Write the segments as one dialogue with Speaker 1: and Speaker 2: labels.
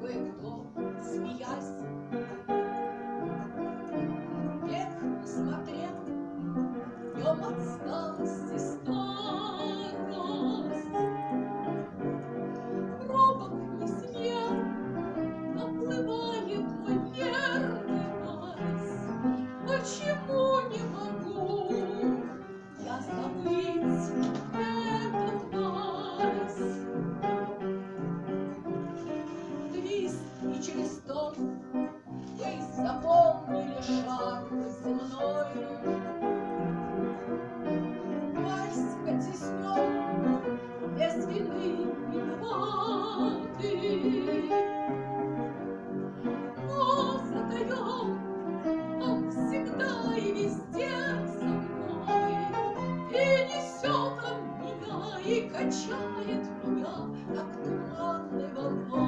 Speaker 1: кое-кто, смеясь. Вверх посмотрел, днем от старости стал. 나의 두려움이야 따뜻한 내 맘과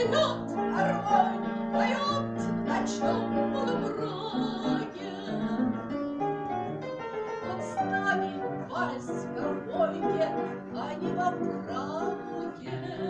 Speaker 1: цветут армонии, поет в ночном полумраке. Он с нами вальс а не во фраке.